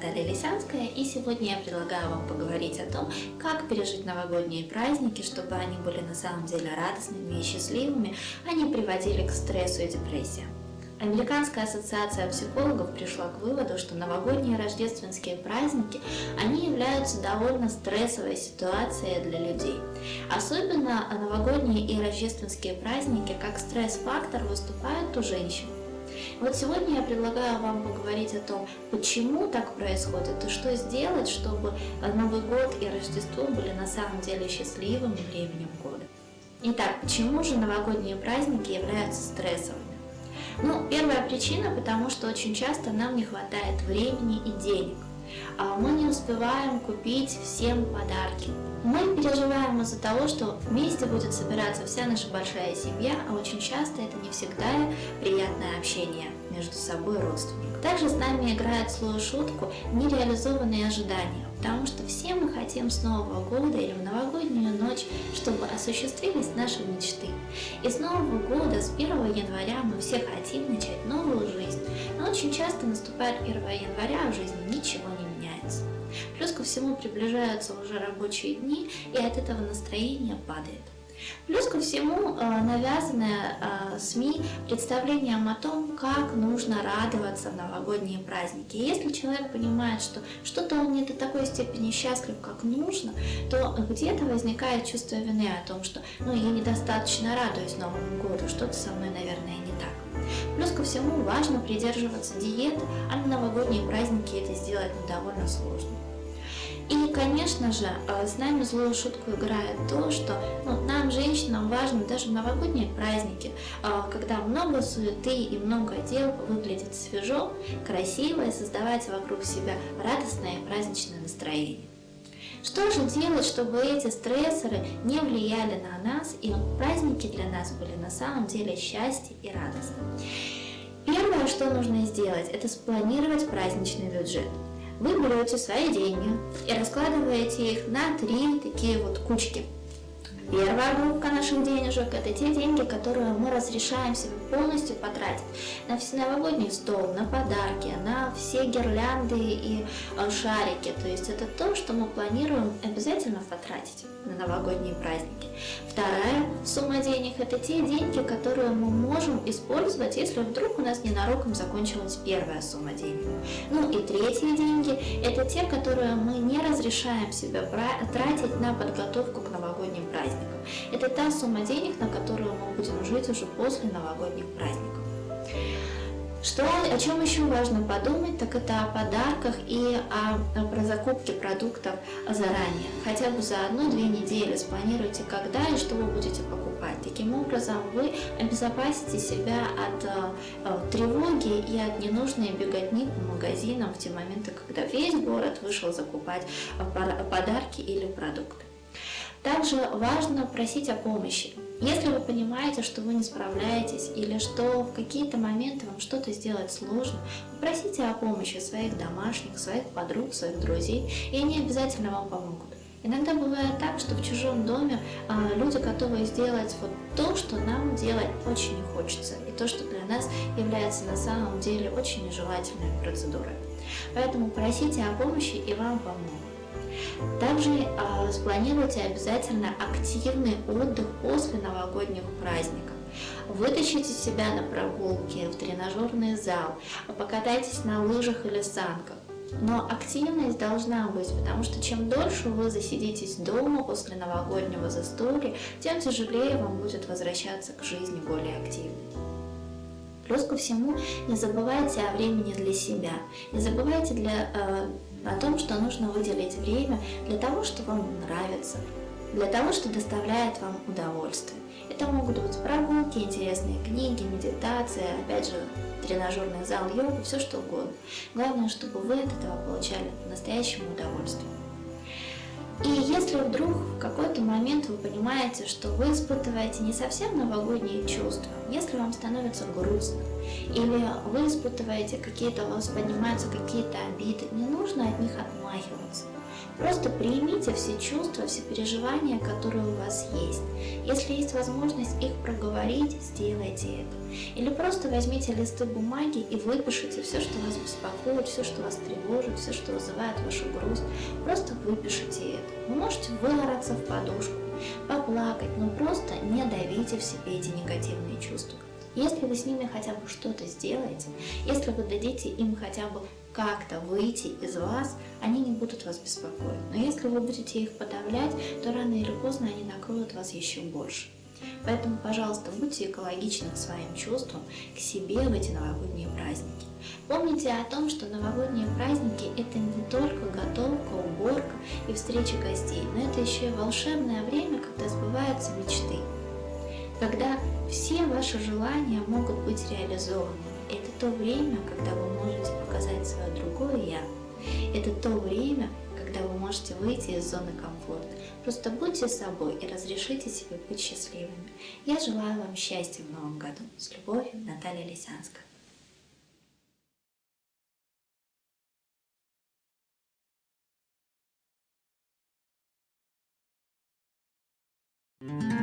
Наталья Лисянская, и сегодня я предлагаю вам поговорить о том, как пережить новогодние праздники, чтобы они были на самом деле радостными и счастливыми, а не приводили к стрессу и депрессии. Американская ассоциация психологов пришла к выводу, что новогодние и рождественские праздники, они являются довольно стрессовой ситуацией для людей. Особенно новогодние и рождественские праздники как стресс-фактор выступают у женщин. Вот сегодня я предлагаю вам поговорить о том, почему так происходит и что сделать, чтобы Новый год и Рождество были на самом деле счастливым временем года. Итак, почему же новогодние праздники являются стрессовыми? Ну, первая причина, потому что очень часто нам не хватает времени и денег. А мы не успеваем купить всем подарки. Мы переживаем из-за того, что вместе будет собираться вся наша большая семья, а очень часто это не всегда приятное общение между собой родственников. Также с нами играет злую шутку нереализованные ожидания, потому что все мы хотим с Нового года или в новогоднюю ночь, чтобы осуществились наши мечты. И с Нового года, с 1 января мы все хотим начать новую жизнь, но очень часто наступает 1 января, а в жизни ничего не всему приближаются уже рабочие дни, и от этого настроение падает. Плюс ко всему э, навязанное э, СМИ представлением о том, как нужно радоваться в новогодние праздники. если человек понимает, что что-то он не до такой степени счастлив, как нужно, то где-то возникает чувство вины о том, что ну, я недостаточно радуюсь Новому году, что-то со мной, наверное, не так. Плюс ко всему важно придерживаться диеты, а на новогодние праздники это сделать довольно сложно. И, конечно же, э, с нами злую шутку играет то, что ну, нам, женщинам, важно даже в новогодние праздники, э, когда много суеты и много дел, выглядит свежо, красиво и создавать вокруг себя радостное и праздничное настроение. Что же делать, чтобы эти стрессоры не влияли на нас и праздники для нас были на самом деле счастье и радость? Первое, что нужно сделать, это спланировать праздничный бюджет вы берете свои деньги и раскладываете их на три такие вот кучки. Первая группа наших денежек – это те деньги, которые мы разрешаем себе полностью потратить на все новогодний стол, на подарки, на все гирлянды и э, шарики. То есть это то, что мы планируем обязательно потратить на новогодние праздники. Вторая сумма денег – это те деньги, которые мы можем использовать, если вдруг у нас ненароком закончилась первая сумма денег. Ну и третьи деньги – это те, которые мы не разрешаем себе тратить на подготовку к новогодним праздникам. Это та сумма денег, на которую мы будем жить уже после новогодних праздников. Что, о чем еще важно подумать, так это о подарках и о, про закупке продуктов заранее. Хотя бы за одну-две недели спланируйте, когда и что вы будете покупать. Таким образом, вы обезопасите себя от э, тревоги и от ненужной беготни по магазинам в те моменты, когда весь город вышел закупать э, подарки или продукты. Также важно просить о помощи. Если вы понимаете, что вы не справляетесь или что в какие-то моменты вам что-то сделать сложно, попросите о помощи своих домашних, своих подруг, своих друзей, и они обязательно вам помогут. Иногда бывает так, что в чужом доме э, люди готовы сделать вот то, что нам делать очень не хочется, и то, что для нас является на самом деле очень нежелательной процедурой. Поэтому просите о помощи, и вам помогут. Также э, спланируйте обязательно активный отдых после новогодних праздников. Вытащите себя на прогулки, в тренажерный зал, покатайтесь на лыжах или санках. Но активность должна быть, потому что чем дольше вы засидитесь дома после новогоднего застолья, тем тяжелее вам будет возвращаться к жизни более активно. Плюс ко всему, не забывайте о времени для себя, не забывайте для, э, о том, что нужно выделить время для того, что вам нравится, для того, что доставляет вам удовольствие. Это могут быть прогулки, интересные книги, медитация, опять же, тренажерный зал, йога, все что угодно. Главное, чтобы вы от этого получали настоящее удовольствие. И если вдруг в какой-то момент вы понимаете, что вы испытываете не совсем новогодние чувства, если вам становится грустно, или вы испытываете какие-то, у вас поднимаются какие-то обиды, не нужно от них отмахиваться. Просто примите все чувства, все переживания, которые у вас есть. Если есть возможность их проговорить, сделайте это. Или просто возьмите листы бумаги и выпишите все, что вас беспокоит, все, что вас тревожит, все, что вызывает вашу грусть. Просто выпишите это. Вы можете выораться в подушку, поплакать, но просто не давите в себе эти негативные чувства. Если вы с ними хотя бы что-то сделаете, если вы дадите им хотя бы как-то выйти из вас, они не будут вас беспокоить. Но если вы будете их подавлять, то рано или поздно они накроют вас еще больше. Поэтому, пожалуйста, будьте экологичны к своим чувствам, к себе в эти новогодние праздники. Помните о том, что новогодние праздники – это не только готовка, уборка и встреча гостей, но это еще и волшебное время, когда сбываются мечты. Когда все ваши желания могут быть реализованы. Это то время, когда вы можете показать свое другое «я». Это то время, когда вы можете выйти из зоны комфорта. Просто будьте собой и разрешите себе быть счастливыми. Я желаю вам счастья в новом году. С любовью, Наталья Лисянская. Mm-hmm.